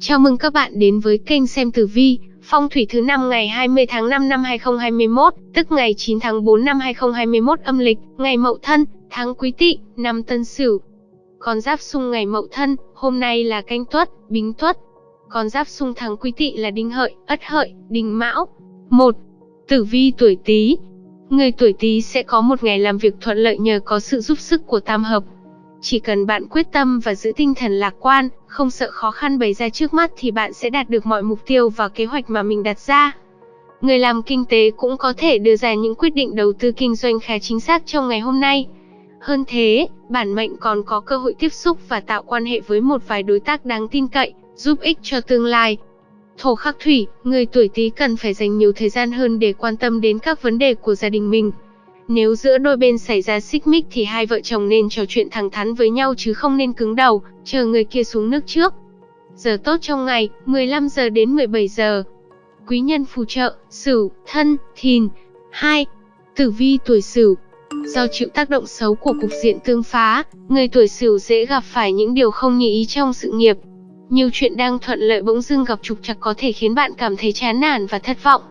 Chào mừng các bạn đến với kênh xem tử vi, phong thủy thứ năm ngày 20 tháng 5 năm 2021, tức ngày 9 tháng 4 năm 2021 âm lịch, ngày Mậu Thân, tháng Quý Tỵ, năm Tân Sửu. Con giáp xung ngày Mậu Thân, hôm nay là Canh Tuất, Bính Tuất. Con giáp xung tháng Quý Tỵ là Đinh Hợi, Ất Hợi, Đinh Mão. 1. Tử vi tuổi Tý. Người tuổi Tý sẽ có một ngày làm việc thuận lợi nhờ có sự giúp sức của tam hợp, chỉ cần bạn quyết tâm và giữ tinh thần lạc quan, không sợ khó khăn bày ra trước mắt thì bạn sẽ đạt được mọi mục tiêu và kế hoạch mà mình đặt ra. Người làm kinh tế cũng có thể đưa ra những quyết định đầu tư kinh doanh khá chính xác trong ngày hôm nay. Hơn thế, bản mệnh còn có cơ hội tiếp xúc và tạo quan hệ với một vài đối tác đáng tin cậy, giúp ích cho tương lai. Thổ khắc thủy, người tuổi Tý cần phải dành nhiều thời gian hơn để quan tâm đến các vấn đề của gia đình mình. Nếu giữa đôi bên xảy ra xích mích thì hai vợ chồng nên trò chuyện thẳng thắn với nhau chứ không nên cứng đầu, chờ người kia xuống nước trước. Giờ tốt trong ngày, 15 giờ đến 17 giờ. Quý nhân phù trợ, Sửu, Thân, Thìn. 2. Tử vi tuổi Sửu. Do chịu tác động xấu của cục diện tương phá, người tuổi Sửu dễ gặp phải những điều không như ý trong sự nghiệp. Nhiều chuyện đang thuận lợi bỗng dưng gặp trục trặc có thể khiến bạn cảm thấy chán nản và thất vọng.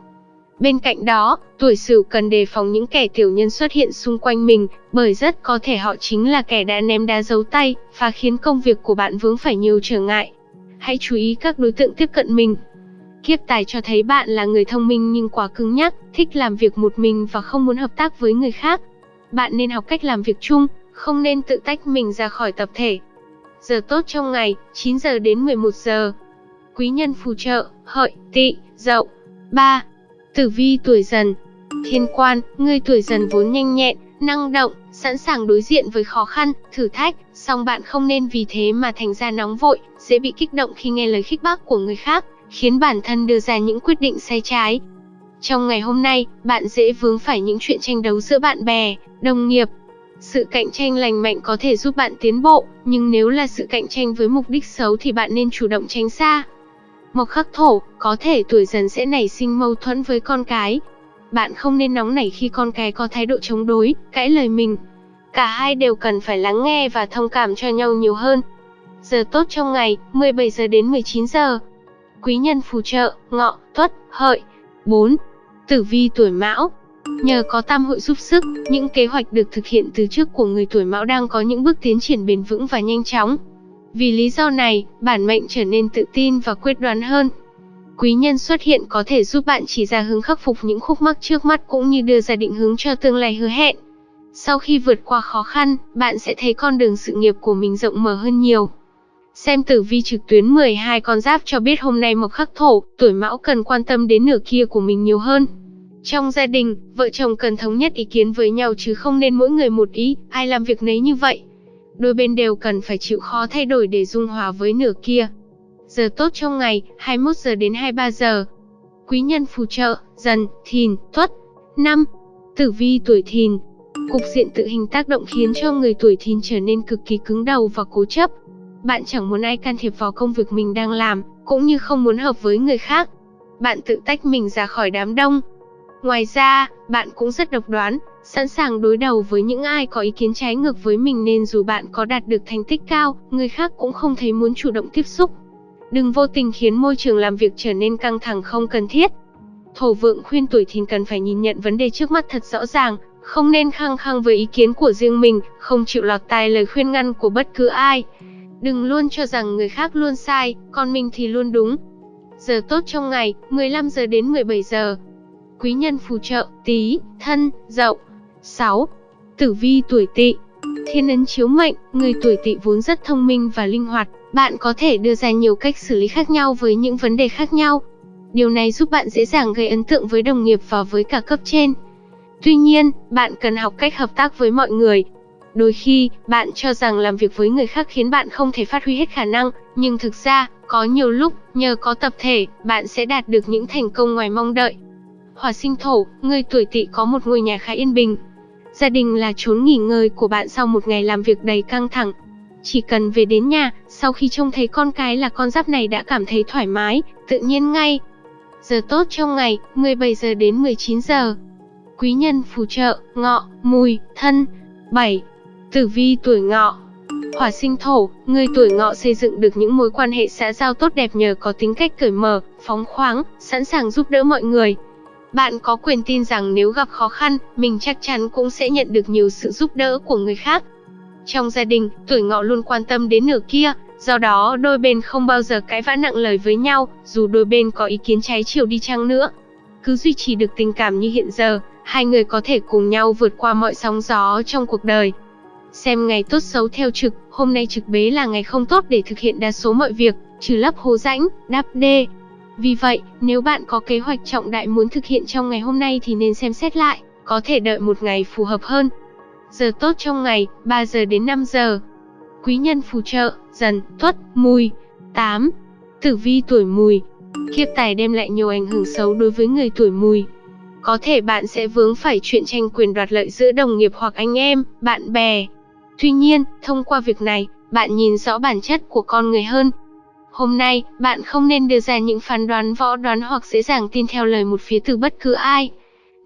Bên cạnh đó, tuổi Sửu cần đề phòng những kẻ tiểu nhân xuất hiện xung quanh mình, bởi rất có thể họ chính là kẻ đã ném đá giấu tay và khiến công việc của bạn vướng phải nhiều trở ngại. Hãy chú ý các đối tượng tiếp cận mình. Kiếp tài cho thấy bạn là người thông minh nhưng quá cứng nhắc, thích làm việc một mình và không muốn hợp tác với người khác. Bạn nên học cách làm việc chung, không nên tự tách mình ra khỏi tập thể. Giờ tốt trong ngày, 9 giờ đến 11 giờ. Quý nhân phù trợ, hợi, tỵ, dậu. 3. Tử vi tuổi dần Thiên quan, người tuổi dần vốn nhanh nhẹn, năng động, sẵn sàng đối diện với khó khăn, thử thách, song bạn không nên vì thế mà thành ra nóng vội, dễ bị kích động khi nghe lời khích bác của người khác, khiến bản thân đưa ra những quyết định sai trái. Trong ngày hôm nay, bạn dễ vướng phải những chuyện tranh đấu giữa bạn bè, đồng nghiệp. Sự cạnh tranh lành mạnh có thể giúp bạn tiến bộ, nhưng nếu là sự cạnh tranh với mục đích xấu thì bạn nên chủ động tránh xa. Mộc khắc thổ, có thể tuổi dần sẽ nảy sinh mâu thuẫn với con cái. Bạn không nên nóng nảy khi con cái có thái độ chống đối, cãi lời mình. Cả hai đều cần phải lắng nghe và thông cảm cho nhau nhiều hơn. Giờ tốt trong ngày, 17 giờ đến 19 giờ. Quý nhân phù trợ, ngọ, tuất, hợi. 4. Tử vi tuổi mão, Nhờ có tam hội giúp sức, những kế hoạch được thực hiện từ trước của người tuổi mão đang có những bước tiến triển bền vững và nhanh chóng. Vì lý do này, bản mệnh trở nên tự tin và quyết đoán hơn. Quý nhân xuất hiện có thể giúp bạn chỉ ra hướng khắc phục những khúc mắc trước mắt cũng như đưa ra định hướng cho tương lai hứa hẹn. Sau khi vượt qua khó khăn, bạn sẽ thấy con đường sự nghiệp của mình rộng mở hơn nhiều. Xem tử vi trực tuyến 12 con giáp cho biết hôm nay mộc khắc thổ, tuổi mão cần quan tâm đến nửa kia của mình nhiều hơn. Trong gia đình, vợ chồng cần thống nhất ý kiến với nhau chứ không nên mỗi người một ý, ai làm việc nấy như vậy đôi bên đều cần phải chịu khó thay đổi để dung hòa với nửa kia. Giờ tốt trong ngày, 21 giờ đến 23 giờ. Quý nhân phù trợ, dần, thìn, tuất. năm Tử vi tuổi thìn. Cục diện tự hình tác động khiến cho người tuổi thìn trở nên cực kỳ cứng đầu và cố chấp. Bạn chẳng muốn ai can thiệp vào công việc mình đang làm, cũng như không muốn hợp với người khác. Bạn tự tách mình ra khỏi đám đông. Ngoài ra, bạn cũng rất độc đoán, sẵn sàng đối đầu với những ai có ý kiến trái ngược với mình nên dù bạn có đạt được thành tích cao, người khác cũng không thấy muốn chủ động tiếp xúc. Đừng vô tình khiến môi trường làm việc trở nên căng thẳng không cần thiết. Thổ vượng khuyên tuổi thìn cần phải nhìn nhận vấn đề trước mắt thật rõ ràng, không nên khăng khăng với ý kiến của riêng mình, không chịu lọt tai lời khuyên ngăn của bất cứ ai. Đừng luôn cho rằng người khác luôn sai, còn mình thì luôn đúng. Giờ tốt trong ngày, 15 giờ đến 17 giờ. Quý nhân phù trợ, tí, thân, dậu. 6. Tử vi tuổi tỵ Thiên ấn chiếu mệnh, người tuổi tỵ vốn rất thông minh và linh hoạt, bạn có thể đưa ra nhiều cách xử lý khác nhau với những vấn đề khác nhau. Điều này giúp bạn dễ dàng gây ấn tượng với đồng nghiệp và với cả cấp trên. Tuy nhiên, bạn cần học cách hợp tác với mọi người. Đôi khi, bạn cho rằng làm việc với người khác khiến bạn không thể phát huy hết khả năng, nhưng thực ra, có nhiều lúc, nhờ có tập thể, bạn sẽ đạt được những thành công ngoài mong đợi. Hỏa sinh thổ, người tuổi tỵ có một ngôi nhà khá yên bình, Gia đình là chốn nghỉ ngơi của bạn sau một ngày làm việc đầy căng thẳng. Chỉ cần về đến nhà, sau khi trông thấy con cái là con giáp này đã cảm thấy thoải mái, tự nhiên ngay. Giờ tốt trong ngày, 17 giờ đến 19 giờ. Quý nhân phù trợ, ngọ, mùi, thân. 7. Tử vi tuổi ngọ Hỏa sinh thổ, người tuổi ngọ xây dựng được những mối quan hệ xã giao tốt đẹp nhờ có tính cách cởi mở, phóng khoáng, sẵn sàng giúp đỡ mọi người. Bạn có quyền tin rằng nếu gặp khó khăn, mình chắc chắn cũng sẽ nhận được nhiều sự giúp đỡ của người khác. Trong gia đình, tuổi ngọ luôn quan tâm đến nửa kia, do đó đôi bên không bao giờ cãi vã nặng lời với nhau, dù đôi bên có ý kiến trái chiều đi chăng nữa. Cứ duy trì được tình cảm như hiện giờ, hai người có thể cùng nhau vượt qua mọi sóng gió trong cuộc đời. Xem ngày tốt xấu theo trực, hôm nay trực bế là ngày không tốt để thực hiện đa số mọi việc, trừ lấp hố rãnh, đắp đê. Vì vậy, nếu bạn có kế hoạch trọng đại muốn thực hiện trong ngày hôm nay thì nên xem xét lại, có thể đợi một ngày phù hợp hơn. Giờ tốt trong ngày, 3 giờ đến 5 giờ. Quý nhân phù trợ, dần, tuất, mùi. 8. Tử vi tuổi mùi. Kiếp tài đem lại nhiều ảnh hưởng xấu đối với người tuổi mùi. Có thể bạn sẽ vướng phải chuyện tranh quyền đoạt lợi giữa đồng nghiệp hoặc anh em, bạn bè. Tuy nhiên, thông qua việc này, bạn nhìn rõ bản chất của con người hơn. Hôm nay, bạn không nên đưa ra những phán đoán võ đoán hoặc dễ dàng tin theo lời một phía từ bất cứ ai.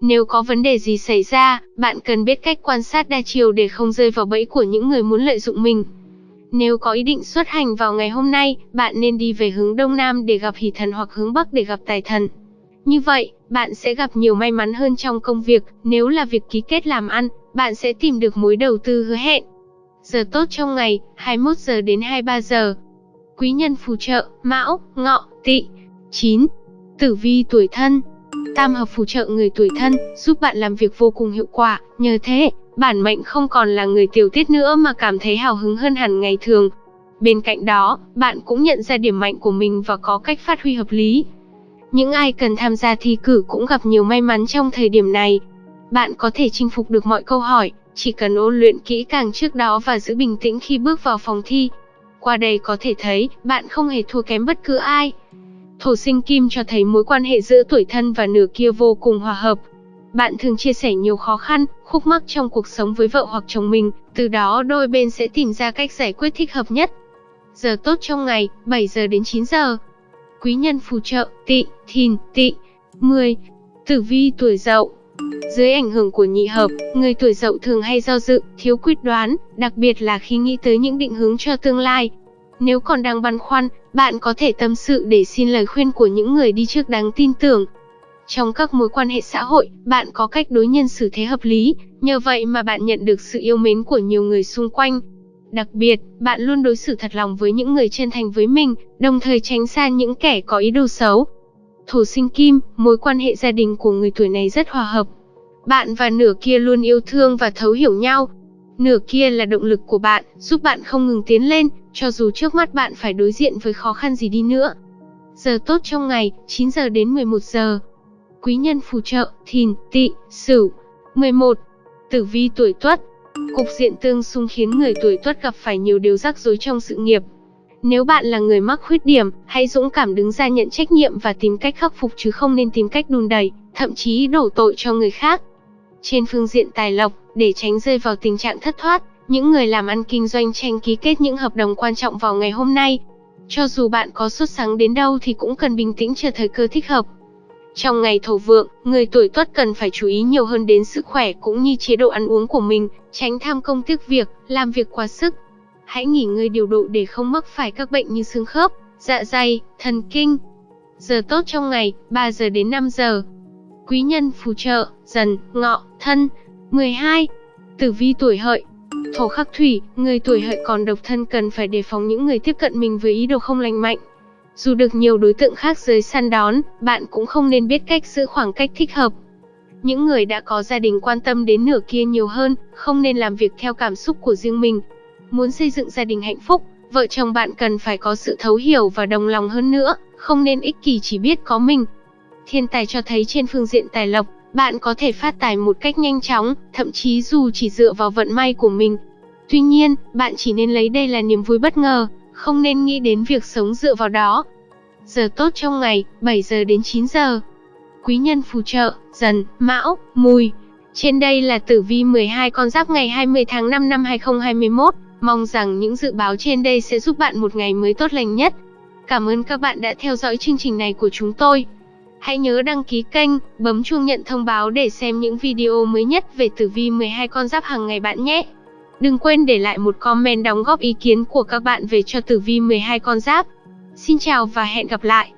Nếu có vấn đề gì xảy ra, bạn cần biết cách quan sát đa chiều để không rơi vào bẫy của những người muốn lợi dụng mình. Nếu có ý định xuất hành vào ngày hôm nay, bạn nên đi về hướng Đông Nam để gặp hỷ thần hoặc hướng Bắc để gặp tài thần. Như vậy, bạn sẽ gặp nhiều may mắn hơn trong công việc, nếu là việc ký kết làm ăn, bạn sẽ tìm được mối đầu tư hứa hẹn. Giờ tốt trong ngày, 21 giờ đến 23 giờ. Quý nhân phù trợ, Mão, Ngọ, Tỵ. 9. Tử vi tuổi thân. Tam hợp phù trợ người tuổi thân, giúp bạn làm việc vô cùng hiệu quả, nhờ thế, bản mệnh không còn là người tiểu tiết nữa mà cảm thấy hào hứng hơn hẳn ngày thường. Bên cạnh đó, bạn cũng nhận ra điểm mạnh của mình và có cách phát huy hợp lý. Những ai cần tham gia thi cử cũng gặp nhiều may mắn trong thời điểm này. Bạn có thể chinh phục được mọi câu hỏi, chỉ cần ôn luyện kỹ càng trước đó và giữ bình tĩnh khi bước vào phòng thi. Qua đây có thể thấy, bạn không hề thua kém bất cứ ai. Thổ sinh kim cho thấy mối quan hệ giữa tuổi thân và nửa kia vô cùng hòa hợp. Bạn thường chia sẻ nhiều khó khăn, khúc mắc trong cuộc sống với vợ hoặc chồng mình, từ đó đôi bên sẽ tìm ra cách giải quyết thích hợp nhất. Giờ tốt trong ngày, 7 giờ đến 9 giờ. Quý nhân phù trợ, tị, thìn, tị. 10. Tử vi tuổi dậu dưới ảnh hưởng của nhị hợp, người tuổi dậu thường hay do dự, thiếu quyết đoán, đặc biệt là khi nghĩ tới những định hướng cho tương lai. Nếu còn đang băn khoăn, bạn có thể tâm sự để xin lời khuyên của những người đi trước đáng tin tưởng. Trong các mối quan hệ xã hội, bạn có cách đối nhân xử thế hợp lý, nhờ vậy mà bạn nhận được sự yêu mến của nhiều người xung quanh. Đặc biệt, bạn luôn đối xử thật lòng với những người chân thành với mình, đồng thời tránh xa những kẻ có ý đồ xấu. Thổ sinh kim, mối quan hệ gia đình của người tuổi này rất hòa hợp. Bạn và nửa kia luôn yêu thương và thấu hiểu nhau. Nửa kia là động lực của bạn, giúp bạn không ngừng tiến lên, cho dù trước mắt bạn phải đối diện với khó khăn gì đi nữa. Giờ tốt trong ngày, 9 giờ đến 11 giờ. Quý nhân phù trợ, thìn, tỵ, sửu. 11. Tử vi tuổi tuất. Cục diện tương xung khiến người tuổi tuất gặp phải nhiều điều rắc rối trong sự nghiệp. Nếu bạn là người mắc khuyết điểm, hãy dũng cảm đứng ra nhận trách nhiệm và tìm cách khắc phục chứ không nên tìm cách đùn đẩy, thậm chí đổ tội cho người khác. Trên phương diện tài lộc, để tránh rơi vào tình trạng thất thoát, những người làm ăn kinh doanh tranh ký kết những hợp đồng quan trọng vào ngày hôm nay. Cho dù bạn có xuất sáng đến đâu thì cũng cần bình tĩnh chờ thời cơ thích hợp. Trong ngày thổ vượng, người tuổi tuất cần phải chú ý nhiều hơn đến sức khỏe cũng như chế độ ăn uống của mình, tránh tham công tiếc việc, làm việc quá sức. Hãy nghỉ ngơi điều độ để không mắc phải các bệnh như xương khớp, dạ dày, thần kinh. Giờ tốt trong ngày, 3 giờ đến 5 giờ. Quý nhân phù trợ, dần, ngọ, thân. 12. Tử vi tuổi hợi Thổ khắc thủy, người tuổi hợi còn độc thân cần phải đề phòng những người tiếp cận mình với ý đồ không lành mạnh. Dù được nhiều đối tượng khác giới săn đón, bạn cũng không nên biết cách giữ khoảng cách thích hợp. Những người đã có gia đình quan tâm đến nửa kia nhiều hơn, không nên làm việc theo cảm xúc của riêng mình. Muốn xây dựng gia đình hạnh phúc, vợ chồng bạn cần phải có sự thấu hiểu và đồng lòng hơn nữa, không nên ích kỷ chỉ biết có mình. Thiên tài cho thấy trên phương diện tài lộc, bạn có thể phát tài một cách nhanh chóng, thậm chí dù chỉ dựa vào vận may của mình. Tuy nhiên, bạn chỉ nên lấy đây là niềm vui bất ngờ, không nên nghĩ đến việc sống dựa vào đó. Giờ tốt trong ngày, 7 giờ đến 9 giờ. Quý nhân phù trợ, dần, mão, mùi. Trên đây là tử vi 12 con giáp ngày 20 tháng 5 năm 2021. Mong rằng những dự báo trên đây sẽ giúp bạn một ngày mới tốt lành nhất. Cảm ơn các bạn đã theo dõi chương trình này của chúng tôi. Hãy nhớ đăng ký kênh, bấm chuông nhận thông báo để xem những video mới nhất về tử vi 12 con giáp hàng ngày bạn nhé. Đừng quên để lại một comment đóng góp ý kiến của các bạn về cho tử vi 12 con giáp. Xin chào và hẹn gặp lại.